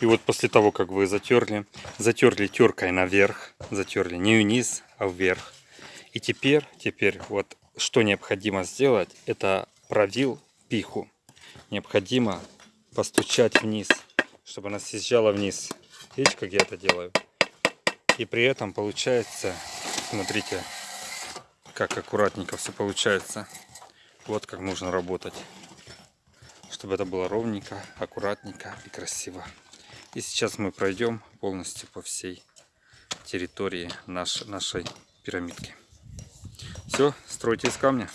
И вот после того, как вы затерли, затерли теркой наверх, затерли не вниз, а вверх. И теперь, теперь вот что необходимо сделать, это провил пиху. Необходимо постучать вниз, чтобы она съезжала вниз. Видите, как я это делаю? И при этом получается, смотрите, как аккуратненько все получается. Вот как нужно работать. Чтобы это было ровненько, аккуратненько и красиво. И сейчас мы пройдем полностью по всей территории наш, нашей пирамидки. Все, стройте из камня.